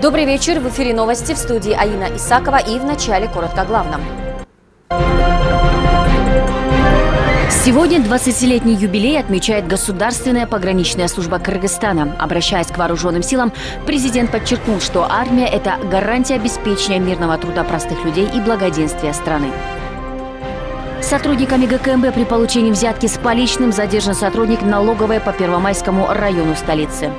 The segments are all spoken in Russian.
Добрый вечер. В эфире новости в студии Аина Исакова и в начале коротко главном. Сегодня 20-летний юбилей отмечает Государственная пограничная служба Кыргызстана. Обращаясь к вооруженным силам, президент подчеркнул, что армия – это гарантия обеспечения мирного труда простых людей и благоденствия страны. Сотрудниками ГКМБ при получении взятки с поличным задержан сотрудник налоговой по Первомайскому району столицы.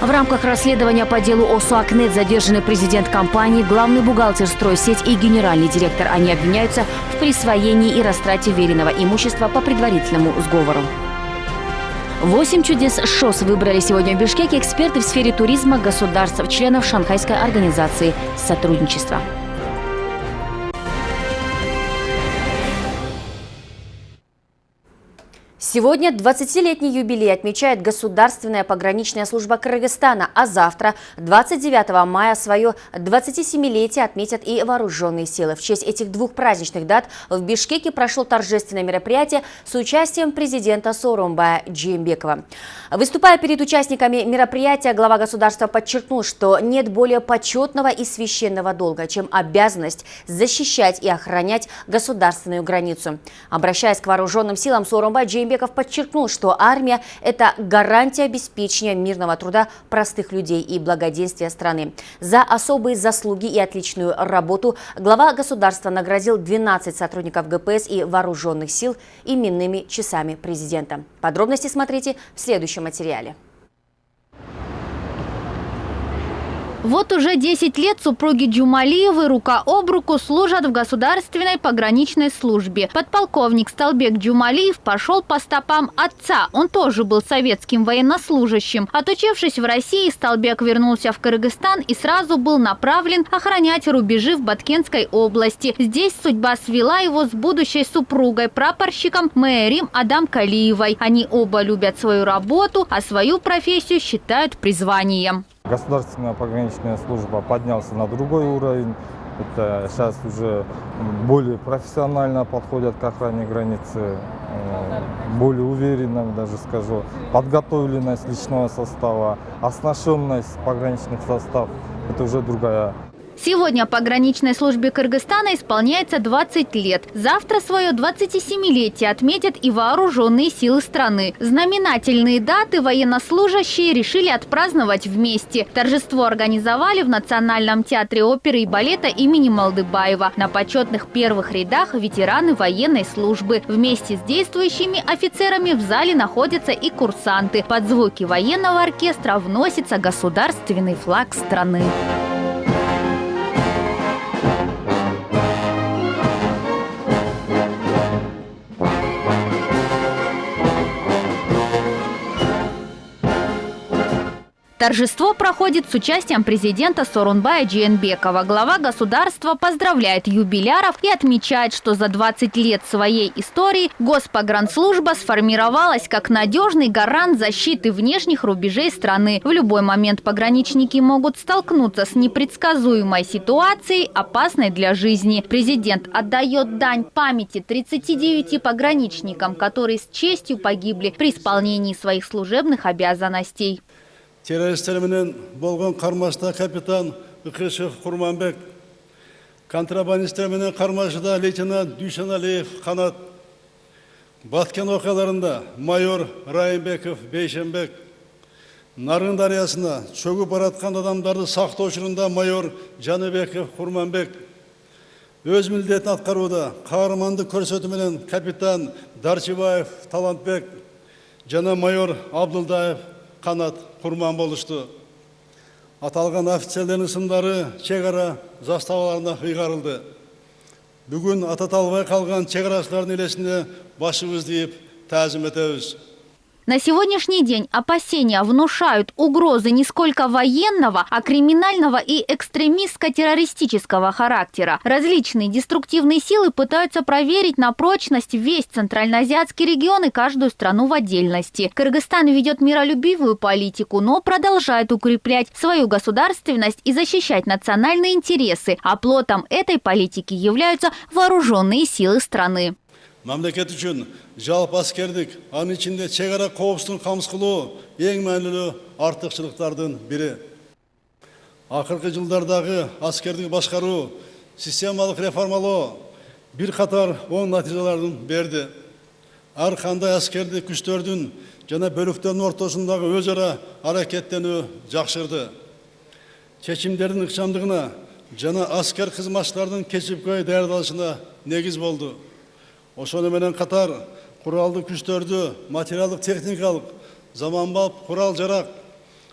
В рамках расследования по делу ОСУАКНЕТ задержаны президент компании, главный бухгалтер «Стройсеть» и генеральный директор. Они обвиняются в присвоении и растрате веренного имущества по предварительному сговору. Восемь чудес ШОС выбрали сегодня в Бишкеке эксперты в сфере туризма государств, членов Шанхайской организации сотрудничества. Сегодня 20-летний юбилей отмечает Государственная пограничная служба Кыргызстана, а завтра, 29 мая, свое 27-летие отметят и вооруженные силы. В честь этих двух праздничных дат в Бишкеке прошло торжественное мероприятие с участием президента Сооронбая Джеймбекова. Выступая перед участниками мероприятия, глава государства подчеркнул, что нет более почетного и священного долга, чем обязанность защищать и охранять государственную границу. Обращаясь к вооруженным силам, Сооронбай Джеймбеков Джеймбеков подчеркнул, что армия – это гарантия обеспечения мирного труда простых людей и благоденствия страны. За особые заслуги и отличную работу глава государства наградил 12 сотрудников ГПС и вооруженных сил именными часами президента. Подробности смотрите в следующем материале. Вот уже 10 лет супруги Джумалиевы рука об руку служат в государственной пограничной службе. Подполковник Столбек Джумалиев пошел по стопам отца. Он тоже был советским военнослужащим. Отучившись в России, Столбек вернулся в Кыргызстан и сразу был направлен охранять рубежи в Баткенской области. Здесь судьба свела его с будущей супругой, прапорщиком Мэрим Адам Калиевой. Они оба любят свою работу, а свою профессию считают призванием. Государственная пограничная служба поднялся на другой уровень. Это сейчас уже более профессионально подходят к охране границы, э, более уверенно, даже скажу. Подготовленность личного состава, оснащенность пограничных состав – это уже другая Сегодня пограничной службе Кыргызстана исполняется 20 лет. Завтра свое 27-летие отметят и вооруженные силы страны. Знаменательные даты военнослужащие решили отпраздновать вместе. Торжество организовали в Национальном театре оперы и балета имени Малдыбаева. На почетных первых рядах ветераны военной службы. Вместе с действующими офицерами в зале находятся и курсанты. Под звуки военного оркестра вносится государственный флаг страны. Торжество проходит с участием президента Сорунбая Джиенбекова. Глава государства поздравляет юбиляров и отмечает, что за 20 лет своей истории Госпогранслужба сформировалась как надежный гарант защиты внешних рубежей страны. В любой момент пограничники могут столкнуться с непредсказуемой ситуацией, опасной для жизни. Президент отдает дань памяти 39 пограничникам, которые с честью погибли при исполнении своих служебных обязанностей. Террористтерменен болған қармашта капитан Үкешев Құрманбек, контрабандисттерменен қармашыда лейтенант Дүйшеналиев Қанат, Баткен оқиғаларында майор Райымбеков Бейшенбек, Нарын дариясына шөгіп баратқан адамдарды сақтаушылығында майор Жаныбеков Құрманбек, өз міндетін атқаруда қаһарманды көрсетуменен капитан Дарчибаев Талантбек жана майор Абдылдаев қанат құрман болышты. Аталған офицерлердің сымдары шекара заставаларына ұйғарылды. Бүгін ата талбай қалған шекарашылардың елесіне башымызды иіп тәзім етеміз. На сегодняшний день опасения внушают угрозы не сколько военного, а криминального и экстремистско-террористического характера. Различные деструктивные силы пытаются проверить на прочность весь центральноазиатский регион и каждую страну в отдельности. Кыргызстан ведет миролюбивую политику, но продолжает укреплять свою государственность и защищать национальные интересы. А плотом этой политики являются вооруженные силы страны. Мемлекет үшін жалпы әскердік анын ішінде шекара қауіпсіздігін қамтамасыз қылу ең мәнілі артықшылықтардың бірі акыркы жылдардағы аскердик башкаруу системалык реформалоо бир оң натыйжаларын берди ар кандай аскердик күчтөрдүн жана бөлүктөрдүн ортосундагы өз ара аракеттенүү жакшырды чечимдердин ыкчамдыгына жана аскер кызматчылардын кесипкөй даярдалышына негиз болду ошону менен катар куралдык күчтөрдү материалдык техникалык заманбап курал жарак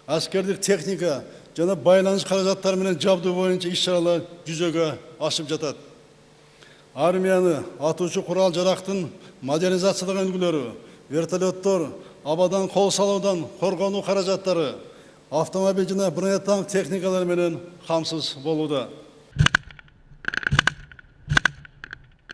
аскердик техника жана байланыш каражаттары менен жабдуу боюнча иш чаралар жүзөгө ашып жатат. Армияны атуучу курал жарактын модернизацияланган үлгүлөрү вертолеттор абадан кол салуудан коргонуу каражаттары автомобиль жана бронетанк техникалары менен камсыз болууда.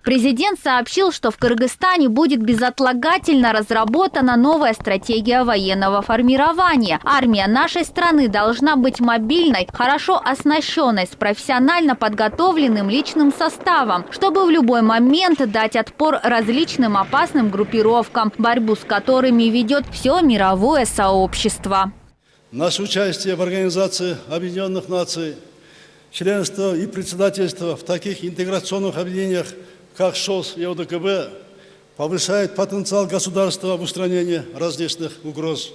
Президент сообщил, что в Кыргызстане будет безотлагательно разработана новая стратегия военного формирования. Армия нашей страны должна быть мобильной, хорошо оснащенной, с профессионально подготовленным личным составом, чтобы в любой момент дать отпор различным опасным группировкам, борьбу с которыми ведет все мировое сообщество. Наше участие в Организации Объединенных Наций, членство и председательство в таких интеграционных объединениях, как ШОС и ОДКБ, повышает потенциал государства в устранении различных угроз.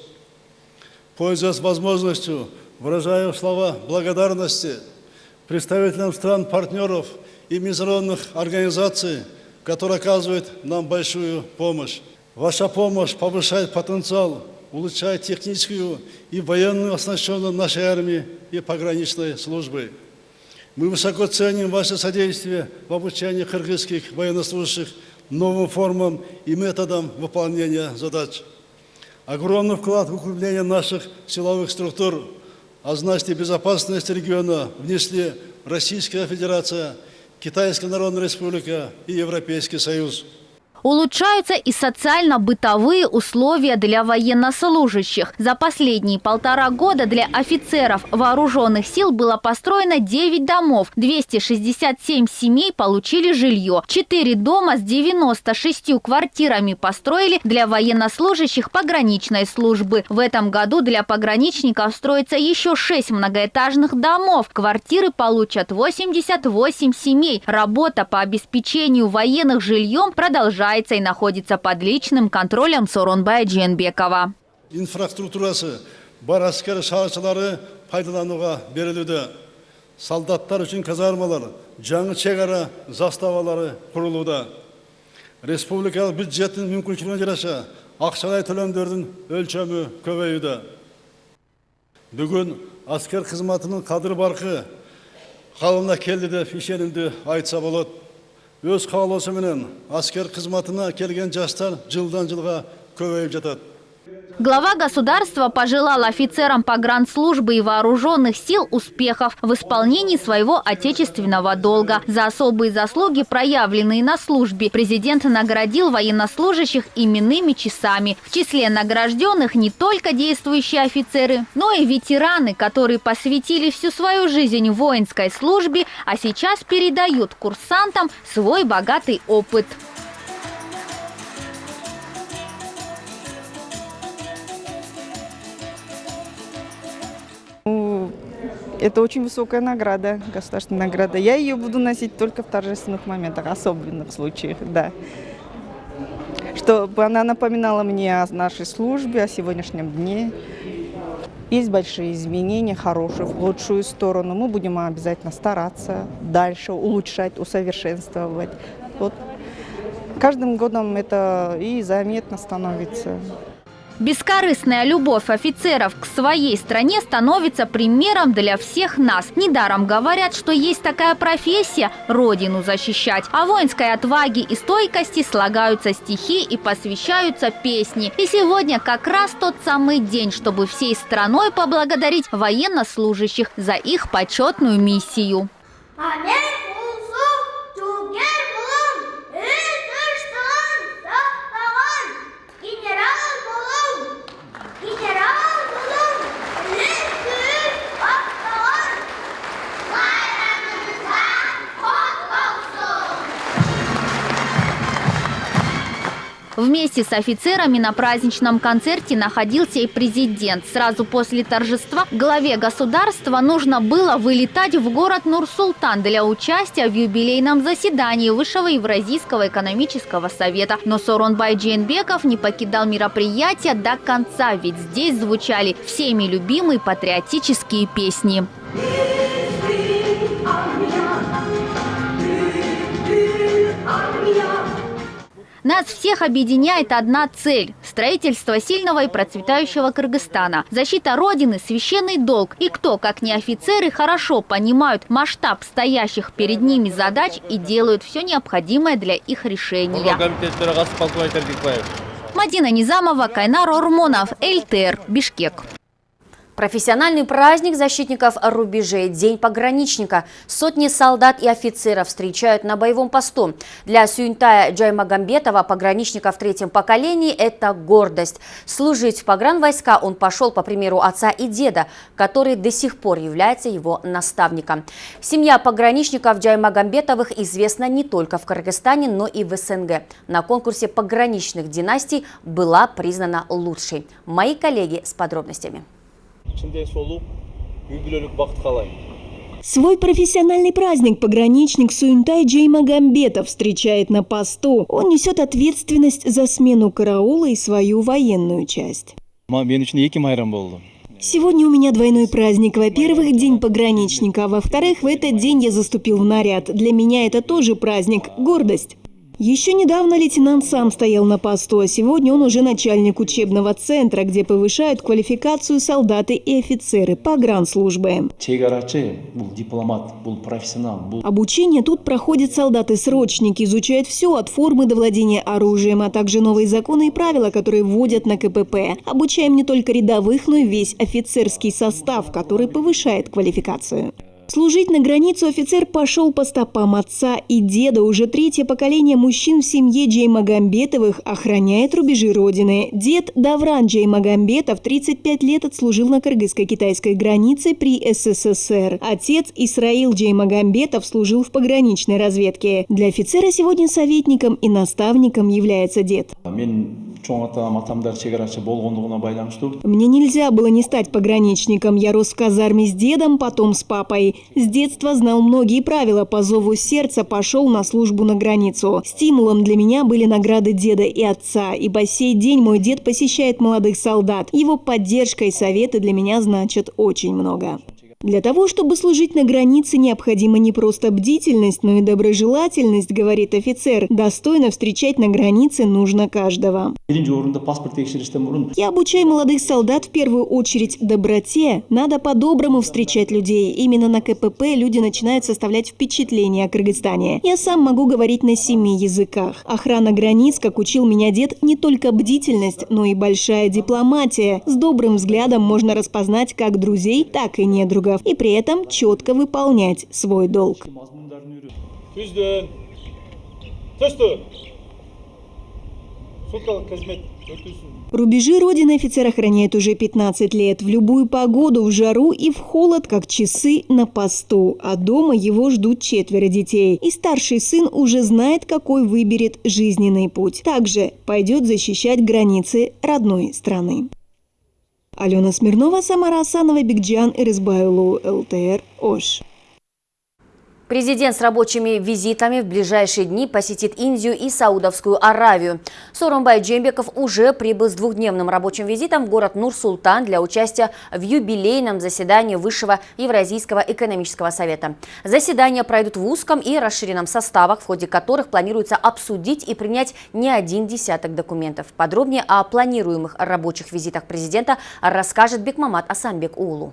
Пользуясь возможностью, выражаю слова благодарности представителям стран-партнеров и международных организаций, которые оказывают нам большую помощь. Ваша помощь повышает потенциал улучшает техническую и военную оснащенность нашей армии и пограничной службы. Мы высоко ценим ваше содействие в обучении кыргызских военнослужащих новым формам и методам выполнения задач. Огромный вклад в укрепление наших силовых структур, а значит безопасность региона внесли Российская Федерация, Китайская Народная Республика и Европейский Союз. Улучшаются и социально-бытовые условия для военнослужащих. За последние полтора года для офицеров вооруженных сил было построено 9 домов. 267 семей получили жилье. 4 дома с 96 квартирами построили для военнослужащих пограничной службы. В этом году для пограничников строится еще 6 многоэтажных домов. Квартиры получат 88 семей. Работа по обеспечению военных жильем продолжается и находится под личным контролем Соронбая Дженбекова. инфраструктурасы бар әскер шаршылары пайдалануға берілуде. Солдаттар үшін казармалар жаңы шекара заставалары құрылуда. Республикалық бюджеттің мүмкіншілігіне жараша ақшалай төлемдердің өлшемі көбеюде. Бүгін әскер қызметінің қадір барқы қалына келді деп ишенимді айтса болады өз қалаусыменен әскер қызметіне келген жастар жылдан жылға көбейіп жатады Глава государства пожелал офицерам погранслужбы и вооруженных сил успехов в исполнении своего отечественного долга. За особые заслуги, проявленные на службе, президент наградил военнослужащих именными часами. В числе награжденных не только действующие офицеры, но и ветераны, которые посвятили всю свою жизнь воинской службе, а сейчас передают курсантам свой богатый опыт. Это очень высокая награда, государственная награда. Я ее буду носить только в торжественных моментах, особенных случаях, да. Чтобы она напоминала мне о нашей службе, о сегодняшнем дне. Есть большие изменения, хорошие, в лучшую сторону. Мы будем обязательно стараться дальше улучшать, усовершенствовать. Вот. Каждым годом это и заметно становится. Бескорыстная любовь офицеров к своей стране становится примером для всех нас. Недаром говорят, что есть такая профессия – родину защищать. О воинской отваге и стойкости слагаются стихи и посвящаются песни. И сегодня как раз тот самый день, чтобы всей страной поблагодарить военнослужащих за их почетную миссию. Анен Вместе с офицерами на праздничном концерте находился и президент. Сразу после торжества главе государства нужно было вылетать в город Нур-Султан для участия в юбилейном заседании Высшего Евразийского экономического совета. Но Соронбай Джейнбеков не покидал мероприятие до конца, ведь здесь звучали всеми любимые патриотические песни. Нас всех объединяет одна цель – строительство сильного и процветающего Кыргызстана. Защита Родины – священный долг. И кто, как не офицеры, хорошо понимают масштаб стоящих перед ними задач и делают все необходимое для их решения. Мадина Низамова, Кайнар Ормонов, ЛТР, Бишкек. Профессиональный праздник защитников рубежей, День пограничника. Сотни солдат и офицеров встречают на боевом посту. Для Сюнтая Джаймагамбетова, пограничника в третьем поколении, это гордость. Служить в погранвойска он пошел по примеру отца и деда, который до сих пор является его наставником. Семья пограничников Джаймагамбетовых известна не только в Кыргызстане, но и в СНГ. На конкурсе пограничных династий была признана лучшей. Мои коллеги с подробностями. ішінде солу юбилейлік бақыт қалаймын Свой профессиональный праздник пограничник Суинтай Джей Магомбетов встречает на посту. Он несет ответственность за смену караула и свою военную часть. мен үшін екі майрам болды Сегодня у меня двойной праздник. Во-первых, день пограничника, а во-вторых, в этот день я заступил в наряд. Для меня это тоже праздник, гордость. Еще недавно лейтенант сам стоял на посту, а сегодня он уже начальник учебного центра, где повышают квалификацию солдаты и офицеры погранслужбы. бұл дипломат бұл профессионал бұл Обучение тут проходят солдаты-срочники, изучают все от формы до владения оружием, а также новые законы и правила, которые вводят на КПП. Обучаем не только рядовых, но и весь офицерский состав, который повышает квалификацию. Служить на границу офицер пошел по стопам отца и деда. Уже третье поколение мужчин в семье Джеймагамбетовых охраняет рубежи родины. Дед Давран Джеймагамбетов 35 лет отслужил на кыргызско-китайской границе при СССР. Отец Исраил Джеймагамбетов служил в пограничной разведке. Для офицера сегодня советником и наставником является дед. Мне нельзя было не стать пограничником. Я рос в казарме с дедом, потом с папой. С детства знал многие правила. По зову сердца пошел на службу на границу. Стимулом для меня были награды деда и отца. И по сей день мой дед посещает молодых солдат. Его поддержка и советы для меня значат очень много. Для того, чтобы служить на границе, необходима не просто бдительность, но и доброжелательность, говорит офицер. Достойно встречать на границе нужно каждого. Я обучаю молодых солдат в первую очередь доброте. Надо по-доброму встречать людей. Именно на КПП люди начинают составлять впечатление о Кыргызстане. Я сам могу говорить на семи языках. Охрана границ, как учил меня дед, не только бдительность, но и большая дипломатия. С добрым взглядом можно распознать как друзей, так и недругов. И при этом четко выполнять свой долг. Рубежи Родины офицер охраняет уже 15 лет. В любую погоду, в жару и в холод, как часы на посту. А дома его ждут четверо детей. И старший сын уже знает, какой выберет жизненный путь. Также пойдет защищать границы родной страны. Алена Смирнова, Самара Асанова, Бигджан Ирызбайлу, ЛТР, Ош. Президент с рабочими визитами в ближайшие дни посетит Индию и Саудовскую Аравию. Сооронбай Джембеков уже прибыл с двухдневным рабочим визитом в город Нур-Султан для участия в юбилейном заседании Высшего Евразийского экономического совета. Заседания пройдут в узком и расширенном составах, в ходе которых планируется обсудить и принять не один десяток документов. Подробнее о планируемых рабочих визитах президента расскажет Бекмамат Асамбек Улу.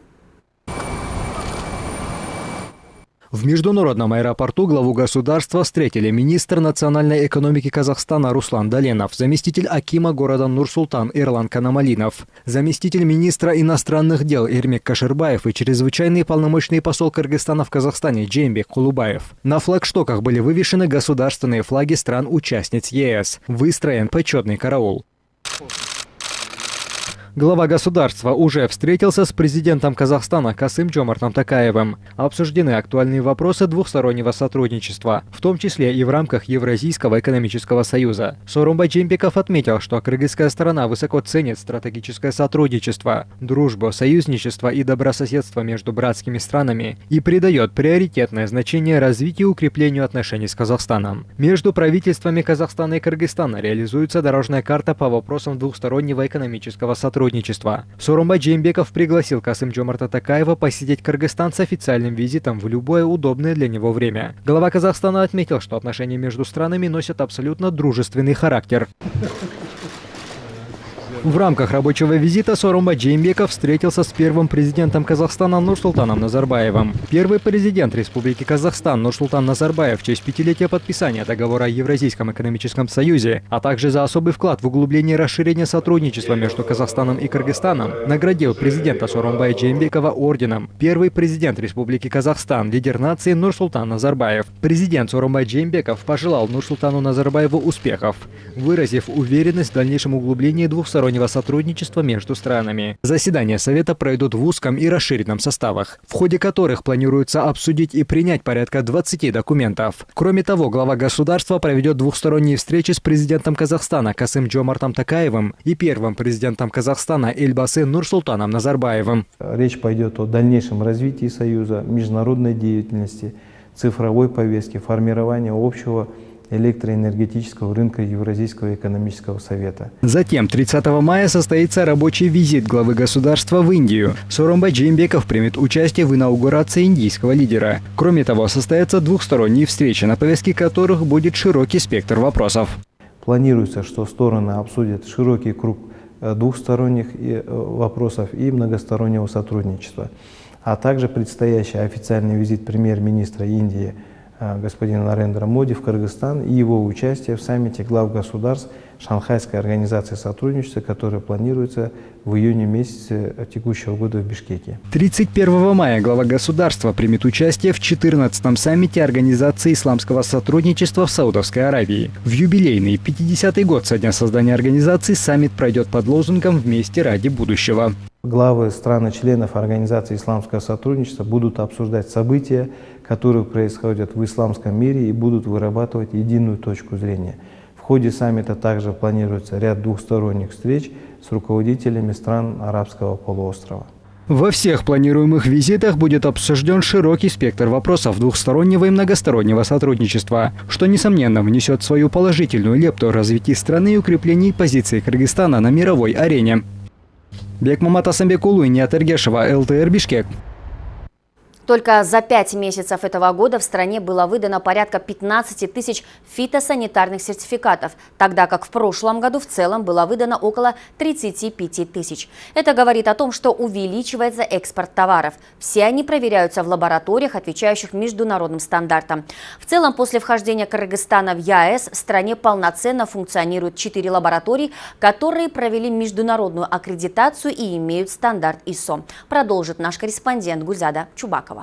В международном аэропорту главу государства встретили министр национальной экономики Казахстана Руслан Доленов, заместитель Акима города Нур-Султан Ирлан Канамалинов, заместитель министра иностранных дел Ирмек Каширбаев и чрезвычайный полномочный посол Кыргызстана в Казахстане Джеймбек Кулубаев. На флагштоках были вывешены государственные флаги стран-участниц ЕС. Выстроен почетный караул. Глава государства уже встретился с президентом Казахстана Касым Джомартом Такаевым. Обсуждены актуальные вопросы двухстороннего сотрудничества, в том числе и в рамках Евразийского экономического союза. Сорумбай Джембеков отметил, что кыргызская сторона высоко ценит стратегическое сотрудничество, дружбу, союзничество и добрососедство между братскими странами и придает приоритетное значение развитию и укреплению отношений с Казахстаном. Между правительствами Казахстана и Кыргызстана реализуется дорожная карта по вопросам двухстороннего экономического сотрудничества сотрудничества. Сорумбай Джеймбеков пригласил Касым Джомарта Такаева посетить Кыргызстан с официальным визитом в любое удобное для него время. Глава Казахстана отметил, что отношения между странами носят абсолютно дружественный характер. В рамках рабочего визита Сорумба Джеймбеков встретился с первым президентом Казахстана Нурсултаном Назарбаевым. Первый президент Республики Казахстан Нурсултан Назарбаев в честь пятилетия подписания договора о Евразийском экономическом союзе, а также за особый вклад в углубление и расширение сотрудничества между Казахстаном и Кыргызстаном, наградил президента Сорумбая Джеймбекова орденом. Первый президент Республики Казахстан, лидер нации Нурсултан Назарбаев. Президент Сорумбай Джеймбеков пожелал Нурсултану Назарбаеву успехов, выразив уверенность в дальнейшем углублении двухсторонних двустороннего сотрудничества между странами. Заседания Совета пройдут в узком и расширенном составах, в ходе которых планируется обсудить и принять порядка 20 документов. Кроме того, глава государства проведет двухсторонние встречи с президентом Казахстана Касым Джомартом Такаевым и первым президентом Казахстана Эльбасы Нурсултаном Назарбаевым. Речь пойдет о дальнейшем развитии Союза, международной деятельности, цифровой повестке, формировании общего электроэнергетического рынка Евразийского экономического совета. Затем 30 мая состоится рабочий визит главы государства в Индию. Соромбай Джеймбеков примет участие в инаугурации индийского лидера. Кроме того, состоятся двухсторонние встречи, на повестке которых будет широкий спектр вопросов. Планируется, что стороны обсудят широкий круг э, двухсторонних э, вопросов и многостороннего сотрудничества, а также предстоящий официальный визит премьер-министра Индии – господина Нарендра Моди в Кыргызстан и его участие в саммите глав государств Шанхайской организации сотрудничества, которая планируется в июне месяце текущего года в Бишкеке. 31 мая глава государства примет участие в 14-м саммите Организации исламского сотрудничества в Саудовской Аравии. В юбилейный 50-й год со дня создания организации саммит пройдет под лозунгом «Вместе ради будущего». Главы стран-членов Организации исламского сотрудничества будут обсуждать события, которые происходят в исламском мире и будут вырабатывать единую точку зрения. В ходе саммита также планируется ряд двухсторонних встреч с руководителями стран арабского полуострова. Во всех планируемых визитах будет обсужден широкий спектр вопросов двухстороннего и многостороннего сотрудничества, что, несомненно, внесет свою положительную лепту в развитие страны и укреплении позиции Кыргызстана на мировой арене. Бекмамат Асамбекулу и Ниат ЛТР Бишкек. Только за пять месяцев этого года в стране было выдано порядка 15 тысяч фитосанитарных сертификатов, тогда как в прошлом году в целом было выдано около 35 тысяч. Это говорит о том, что увеличивается экспорт товаров. Все они проверяются в лабораториях, отвечающих международным стандартам. В целом, после вхождения Кыргызстана в ЕАЭС в стране полноценно функционируют четыре лаборатории, которые провели международную аккредитацию и имеют стандарт ИСО. Продолжит наш корреспондент Гульзада Чубакова.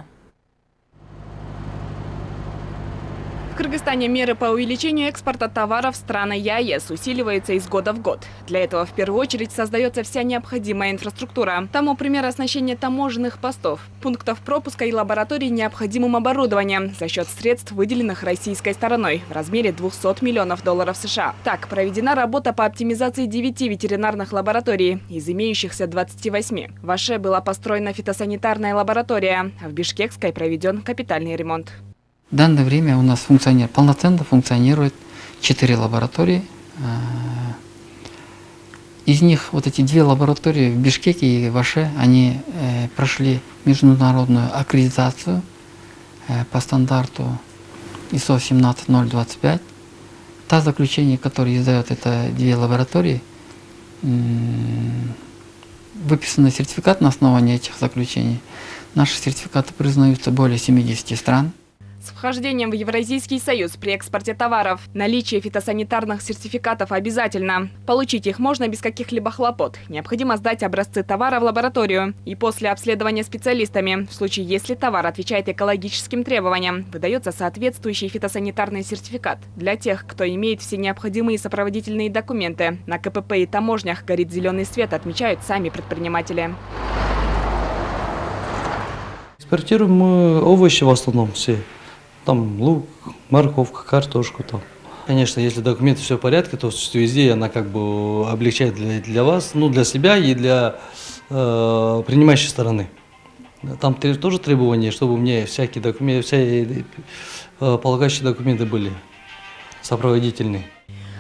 Кыргызстане меры по увеличению экспорта товаров страны ЕАЭС усиливаются из года в год. Для этого в первую очередь создается вся необходимая инфраструктура. Тому пример оснащения таможенных постов, пунктов пропуска и лабораторий необходимым оборудованием за счет средств, выделенных российской стороной в размере 200 миллионов долларов США. Так, проведена работа по оптимизации 9 ветеринарных лабораторий из имеющихся 28. В Аше была построена фитосанитарная лаборатория, а в Бишкекской проведен капитальный ремонт. В данное время у нас функционирует, полноценно функционирует четыре лаборатории. Э, из них вот эти две лаборатории в Бишкеке и в Аше, они э, прошли международную аккредитацию э, по стандарту ISO 17025. Та заключение, которое издает это две лаборатории, выписанный сертификат на основании этих заключений. Наши сертификаты признаются более 70 стран. С вхождением в Евразийский союз при экспорте товаров наличие фитосанитарных сертификатов обязательно. Получить их можно без каких-либо хлопот. Необходимо сдать образцы товара в лабораторию. И после обследования специалистами, в случае если товар отвечает экологическим требованиям, выдается соответствующий фитосанитарный сертификат. Для тех, кто имеет все необходимые сопроводительные документы, на КПП и таможнях горит зеленый свет, отмечают сами предприниматели. Экспортируем мы овощи в основном все. Там лук, морковка, картошку там. Конечно, если документы все в порядке, то везде она как бы облегчает для, для вас, ну для себя и для э, принимающей стороны. Там тоже требования, чтобы у меня всякие документы, все э, полагающие документы были сопроводительные.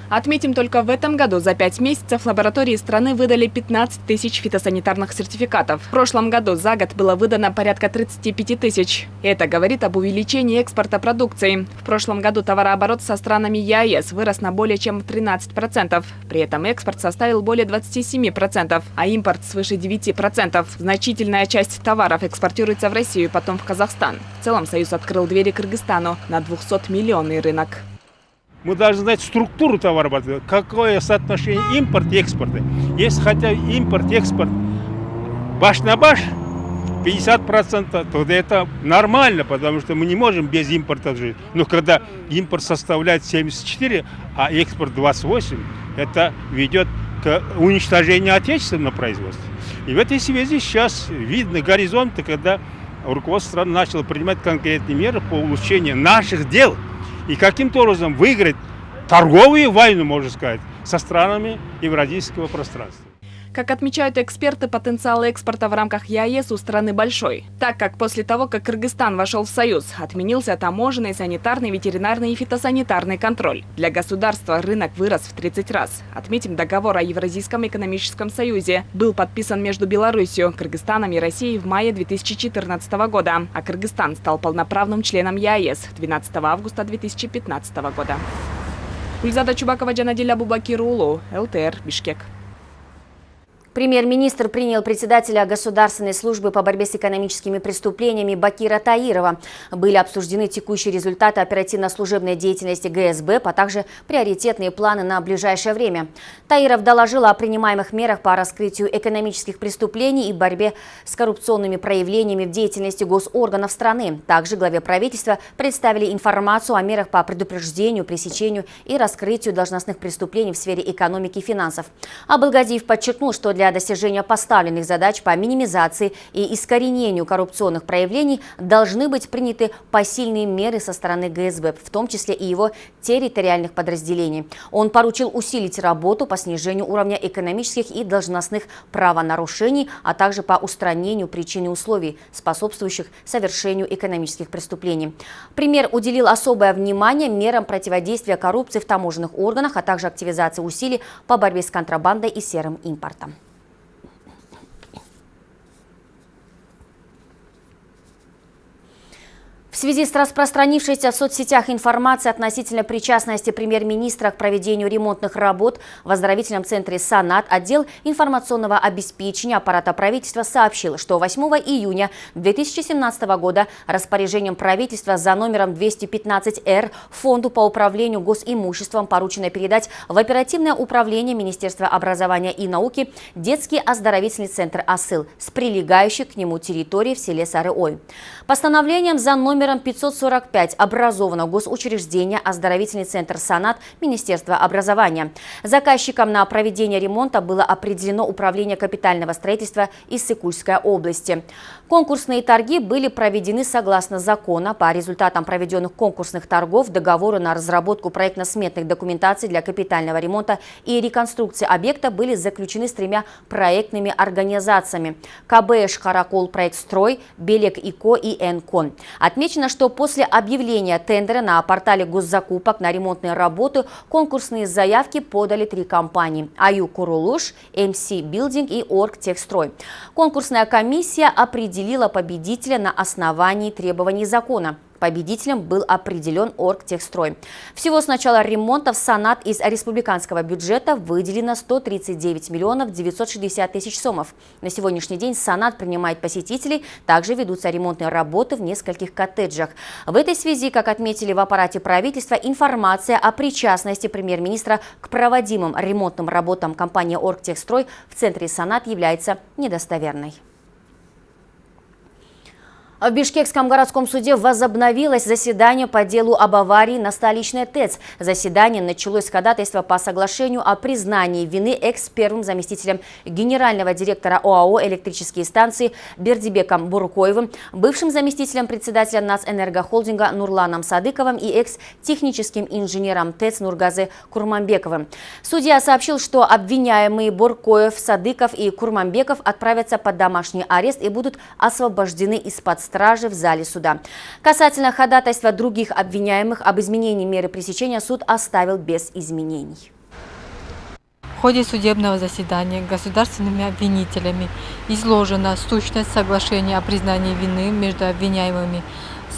Отметим, только в этом году за пять месяцев лаборатории страны выдали 15 тысяч фитосанитарных сертификатов. В прошлом году за год было выдано порядка 35 тысяч. Это говорит об увеличении экспорта продукции. В прошлом году товарооборот со странами ЕАЭС вырос на более чем 13%. При этом экспорт составил более 27%, а импорт свыше 9%. Значительная часть товаров экспортируется в Россию, потом в Казахстан. В целом Союз открыл двери Кыргызстану на 200-миллионный рынок. Мы должны знать структуру товарооборота, какое соотношение импорт и экспорта. Если хотя импорт экспорт баш на баш, 50%, тогда это нормально, потому что мы не можем без импорта жить. Но когда импорт составляет 74, а экспорт 28, это ведет к уничтожению отечественного производства. И в этой связи сейчас видны горизонты, когда руководство страны начало принимать конкретные меры по улучшению наших дел – и каким-то образом выиграть торговую войну, можно сказать, со странами евразийского пространства. Как отмечают эксперты, потенциал экспорта в рамках ЕАЭС у страны большой, так как после того, как Кыргызстан вошел в Союз, отменился таможенный, санитарный, ветеринарный и фитосанитарный контроль. Для государства рынок вырос в 30 раз. Отметим, договор о Евразийском экономическом союзе был подписан между Беларусью, Кыргызстаном и Россией в мае 2014 года, а Кыргызстан стал полноправным членом ЕАЭС 12 августа 2015 года. Гульзада Чубакова, Джанадиля Бубакирулу, ЛТР, Бишкек. Премьер-министр принял председателя Государственной службы по борьбе с экономическими преступлениями Бакира Таирова. Были обсуждены текущие результаты оперативно-служебной деятельности ГСБ, а также приоритетные планы на ближайшее время. Таиров доложил о принимаемых мерах по раскрытию экономических преступлений и борьбе с коррупционными проявлениями в деятельности госорганов страны. Также главе правительства представили информацию о мерах по предупреждению, пресечению и раскрытию должностных преступлений в сфере экономики и финансов. Абылгазиев подчеркнул, что для достижения поставленных задач по минимизации и искоренению коррупционных проявлений должны быть приняты посильные меры со стороны ГСБ, в том числе и его территориальных подразделений. Он поручил усилить работу по снижению уровня экономических и должностных правонарушений, а также по устранению причин и условий, способствующих совершению экономических преступлений. Премьер уделил особое внимание мерам противодействия коррупции в таможенных органах, а также активизации усилий по борьбе с контрабандой и серым импортом. В связи с распространившейся в соцсетях информацией относительно причастности премьер-министра к проведению ремонтных работ в оздоровительном центре «Санат» отдел информационного обеспечения аппарата правительства сообщил, что 8 июня 2017 года распоряжением правительства за номером 215-Р Фонду по управлению госимуществом поручено передать в оперативное управление Министерства образования и науки детский оздоровительный центр «Асыл» с прилегающей к нему территорией в селе Сары-Ой. Постановлением за номер номером 545 образовано госучреждение «Оздоровительный центр «Санат» Министерства образования. Заказчиком на проведение ремонта было определено Управление капитального строительства Иссыкульской области. Конкурсные торги были проведены согласно закона. По результатам проведенных конкурсных торгов договоры на разработку проектно-сметных документаций для капитального ремонта и реконструкции объекта были заключены с тремя проектными организациями – КБШ «Харакол проект строй», «Белек ИКО» и «Энкон». Отмечено, Отмечено, что после объявления тендера на портале госзакупок на ремонтные работы конкурсные заявки подали три компании – АЮ Курулуш, МС Билдинг и Оргтехстрой. Конкурсная комиссия определила победителя на основании требований закона. Победителем был определен Оргтехстрой. Всего с начала ремонта в Санат из республиканского бюджета выделено 139 миллионов 960 тысяч сомов. На сегодняшний день Санат принимает посетителей, также ведутся ремонтные работы в нескольких коттеджах. В этой связи, как отметили в аппарате правительства, информация о причастности премьер-министра к проводимым ремонтным работам компании «Оргтехстрой» в центре Санат является недостоверной. В Бишкекском городском суде возобновилось заседание по делу об аварии на столичной ТЭЦ. Заседание началось с ходатайства по соглашению о признании вины экс-первым заместителем генерального директора ОАО «Электрические станции» Бердибеком Буркоевым, бывшим заместителем председателя Нацэнергохолдинга Нурланом Садыковым и экс-техническим инженером ТЭЦ Нургазы Курманбековым. Судья сообщил, что обвиняемые Буркоев, Садыков и Курманбеков отправятся под домашний арест и будут освобождены из-под стражи в зале суда. Касательно ходатайства других обвиняемых об изменении меры пресечения суд оставил без изменений. В ходе судебного заседания государственными обвинителями изложена сущность соглашения о признании вины между обвиняемыми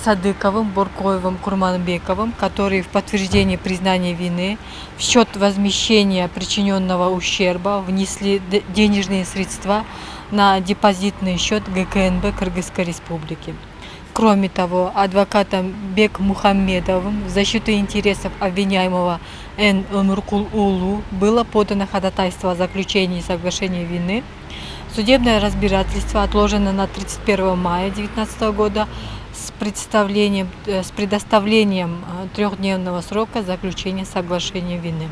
Садыковым, Буркоевым, Курманбековым, которые в подтверждении признания вины в счет возмещения причиненного ущерба внесли денежные средства на депозитный счет ГКНБ Кыргызской Республики. Кроме того, адвокатом Бек Мухаммедовым в защиту интересов обвиняемого Н. Умуркул Улу было подано ходатайство о заключении соглашения вины. Судебное разбирательство отложено на 31 мая 2019 года с, представлением, э, с предоставлением э, трехдневного срока заключения соглашения вины.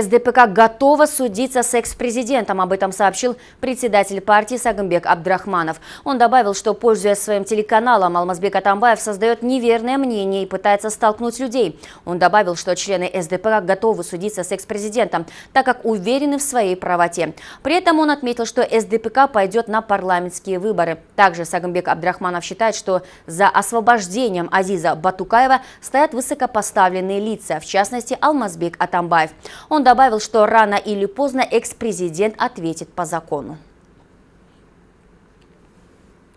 СДПК готова судиться с экс-президентом. Об этом сообщил председатель партии Сагамбек Абдрахманов. Он добавил, что, пользуясь своим телеканалом, Алмазбек Атамбаев создает неверное мнение и пытается столкнуть людей. Он добавил, что члены СДПК готовы судиться с экс-президентом, так как уверены в своей правоте. При этом он отметил, что СДПК пойдет на парламентские выборы. Также Сагамбек Абдрахманов считает, что за освобождением Азиза Батукаева стоят высокопоставленные лица, в частности Алмазбек Атамбаев. Он добавил, что рано или поздно экс-президент ответит по закону.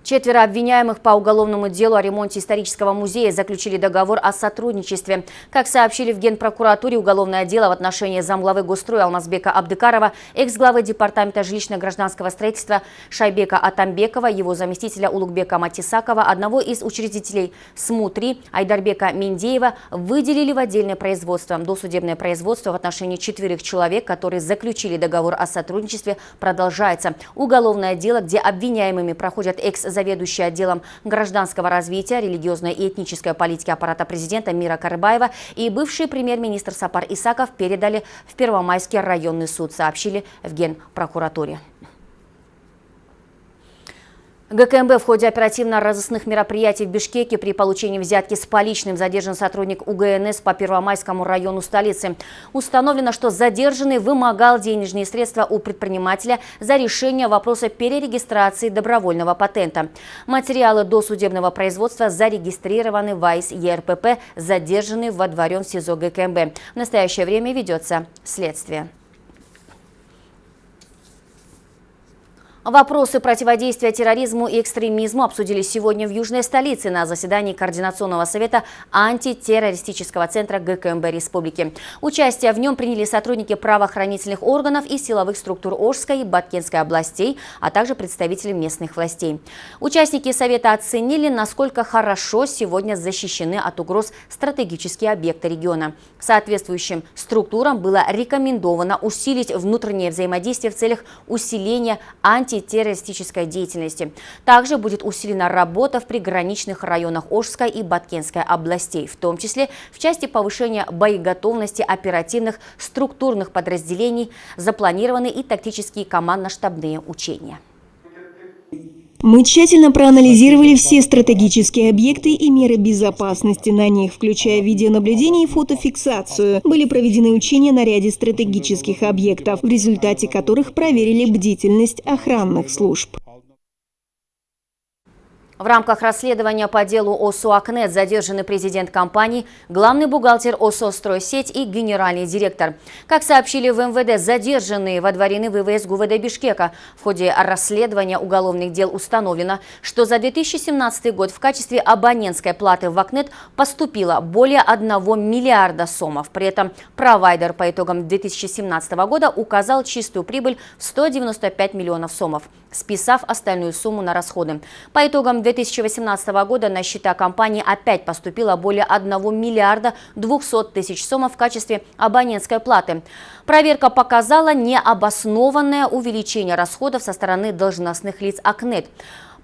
Четверо обвиняемых по уголовному делу о ремонте исторического музея заключили договор о сотрудничестве. Как сообщили в Генпрокуратуре, уголовное дело в отношении замглавы Госстроя Алмазбека Абдыкарова, экс-главы Департамента жилищно-гражданского строительства Шайбека Атамбекова, его заместителя Улугбека Матисакова, одного из учредителей СМУ-3 Айдарбека Миндеева выделили в отдельное производство. Досудебное производство в отношении четверых человек, которые заключили договор о сотрудничестве, продолжается. Уголовное дело, где обвиняемыми проходят экс заведующая отделом гражданского развития, религиозной и этнической политики аппарата президента Мира Карыбаева и бывший премьер-министр Сапар Исаков передали в Первомайский районный суд, сообщили в Генпрокуратуре. ГКМБ в ходе оперативно-розыскных мероприятий в Бишкеке при получении взятки с поличным задержан сотрудник УГНС по Первомайскому району столицы. Установлено, что задержанный вымогал денежные средства у предпринимателя за решение вопроса перерегистрации добровольного патента. Материалы досудебного производства зарегистрированы в АИС ЕРПП, задержанный водворен в СИЗО ГКМБ. В настоящее время ведется следствие. Вопросы противодействия терроризму и экстремизму обсудили сегодня в Южной столице на заседании Координационного совета антитеррористического центра ГКМБ Республики. Участие в нем приняли сотрудники правоохранительных органов и силовых структур Ожской и Баткенской областей, а также представители местных властей. Участники совета оценили, насколько хорошо сегодня защищены от угроз стратегические объекты региона. Соответствующим структурам было рекомендовано усилить внутреннее взаимодействие в целях усиления анти антитеррористической деятельности. Также будет усилена работа в приграничных районах Ожской и Баткенской областей, в том числе в части повышения боеготовности оперативных структурных подразделений, запланированы и тактические командно-штабные учения. Мы тщательно проанализировали все стратегические объекты и меры безопасности на них, включая видеонаблюдение и фотофиксацию. Были проведены учения на ряде стратегических объектов, в результате которых проверили бдительность охранных служб. В рамках расследования по делу ОСО «Акнет» задержаны президент компании, главный бухгалтер ОСО «Стройсеть» и генеральный директор. Как сообщили в МВД, задержанные водворены ВВС ГУВД Бишкека. В ходе расследования уголовных дел установлено, что за 2017 год в качестве абонентской платы в «Акнет» поступило более 1 миллиарда сомов. При этом провайдер по итогам 2017 года указал чистую прибыль в 195 миллионов сомов, списав остальную сумму на расходы. По итогам 2018 года на счета компании опять поступило более 1 миллиарда 200 тысяч сомов в качестве абонентской платы. Проверка показала необоснованное увеличение расходов со стороны должностных лиц АКНЕТ.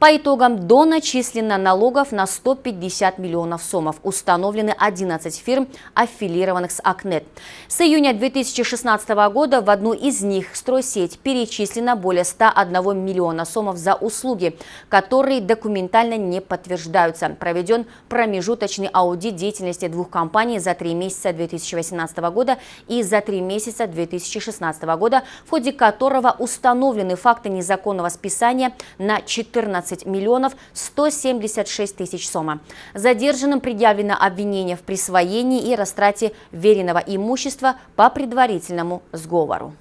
По итогам доначислено налогов на 150 миллионов сомов. Установлены 11 фирм, аффилированных с АКНЕТ. С июня 2016 года в одну из них стройсеть перечислено более 101 миллиона сомов за услуги, которые документально не подтверждаются. Проведен промежуточный аудит деятельности двух компаний за три месяца 2018 года и за три месяца 2016 года, в ходе которого установлены факты незаконного списания на 14 15 миллионов 176 тысяч сома. Задержанным предъявлено обвинение в присвоении и растрате веренного имущества по предварительному сговору.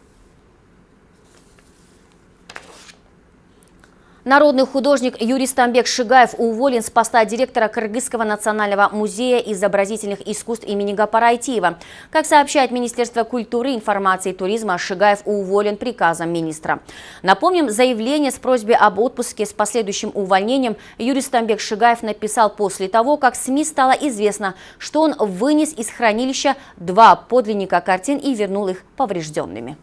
Народный художник Юрий Стамбек Шигаев уволен с поста директора Кыргызского национального музея изобразительных искусств имени Гапара Айтиева. Как сообщает Министерство культуры, информации и туризма, Шигаев уволен приказом министра. Напомним, заявление с просьбой об отпуске с последующим увольнением Юрий Стамбек Шигаев написал после того, как СМИ стало известно, что он вынес из хранилища два подлинника картин и вернул их поврежденными.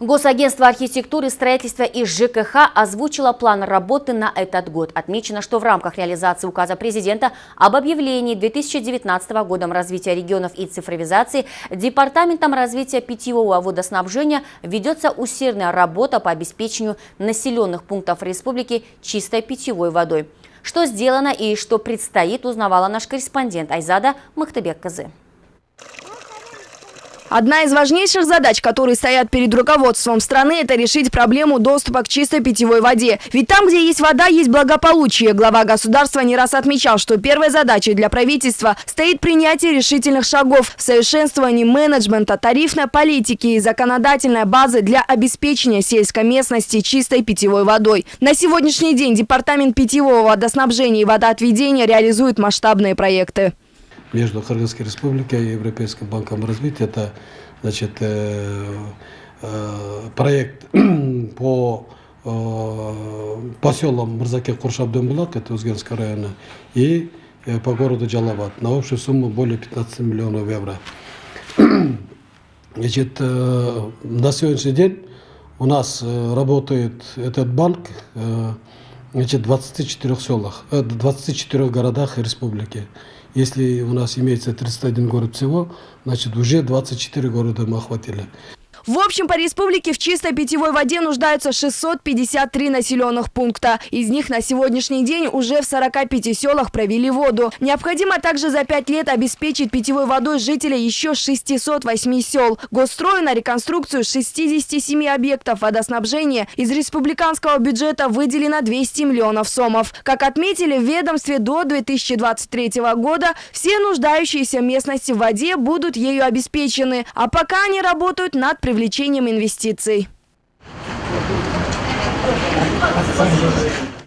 Госагентство архитектуры, строительства и ЖКХ озвучило план работы на этот год. Отмечено, что в рамках реализации указа президента об объявлении 2019 годом развития регионов и цифровизации Департаментом развития питьевого водоснабжения ведется усердная работа по обеспечению населенных пунктов республики чистой питьевой водой. Что сделано и что предстоит, узнавала наш корреспондент Айзада Махтабек Казы. Одна из важнейших задач, которые стоят перед руководством страны, это решить проблему доступа к чистой питьевой воде. Ведь там, где есть вода, есть благополучие. Глава государства не раз отмечал, что первой задачей для правительства стоит принятие решительных шагов в совершенствовании менеджмента, тарифной политики и законодательной базы для обеспечения сельской местности чистой питьевой водой. На сегодняшний день Департамент питьевого водоснабжения и водоотведения реализует масштабные проекты между Кыргызской Республикой и Европейским банком развития. Это значит, э, э, проект по э, поселам Мурзаке Куршабденбулак, это Узгенского района, и по городу Джалабад на общую сумму более 15 миллионов евро. Значит, на сегодняшний день у нас работает этот банк значит, в 24 селах, э, 24 городах республики. Если у нас имеется 31 город всего, значит уже 24 города мы охватили. В общем, по республике в чистой питьевой воде нуждаются 653 населенных пункта. Из них на сегодняшний день уже в 45 селах провели воду. Необходимо также за 5 лет обеспечить питьевой водой жителей еще 608 сел. Госстрою на реконструкцию 67 объектов водоснабжения из республиканского бюджета выделено 200 миллионов сомов. Как отметили в ведомстве, до 2023 года все нуждающиеся местности в воде будут ею обеспечены. А пока они работают над привлечением привлечением инвестиций.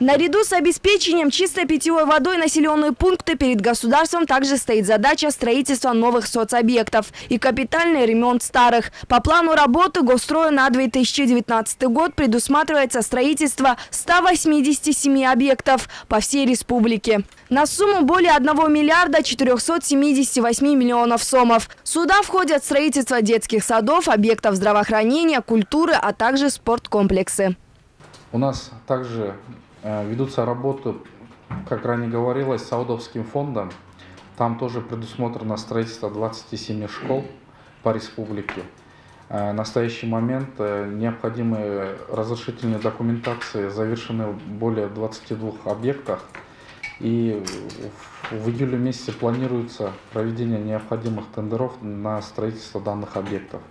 Наряду с обеспечением чистой питьевой водой населенные пункты перед государством также стоит задача строительства новых соцобъектов и капитальный ремонт старых. По плану работы Госстроя на 2019 год предусматривается строительство 187 объектов по всей республике. На сумму более 1 миллиарда 478 миллионов сомов. Сюда входят строительство детских садов, объектов здравоохранения, культуры, а также спорткомплексы. У нас также ведутся работы, как ранее говорилось, Саудовским фондом. Там тоже предусмотрено строительство 27 школ по республике. Э, в настоящий момент э, необходимые разрешительные документации завершены в более 22 объектах. И в июле месяце планируется проведение необходимых тендеров на строительство данных объектов.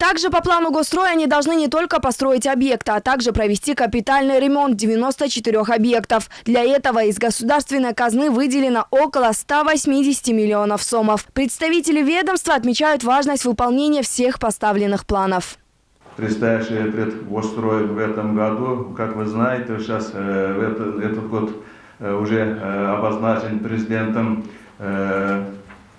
Также по плану госстроя они должны не только построить объекты, а также провести капитальный ремонт 94 объектов. Для этого из государственной казны выделено около 180 миллионов сомов. Представители ведомства отмечают важность выполнения всех поставленных планов. Предстоящий пред госстрой в этом году, как вы знаете, сейчас э, этот, этот год э, уже э, обозначен президентом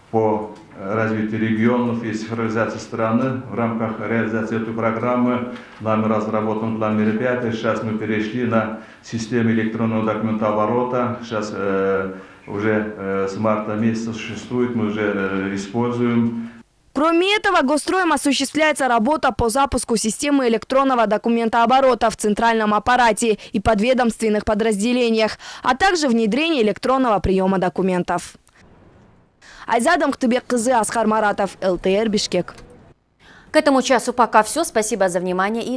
по развитию регионов и цифровизации страны. В рамках реализации этой программы нами разработан план мероприятий. Сейчас мы перешли на систему электронного документооборота. Сейчас э, уже э, с марта месяца существует, мы уже э, используем. Кроме этого, Госстроем осуществляется работа по запуску системы электронного документооборота в центральном аппарате и подведомственных подразделениях, а также внедрение электронного приема документов. Айзадам Хтыбек Кызы, Асхар Маратов, ЛТР, Бишкек. К этому часу пока все. Спасибо за внимание и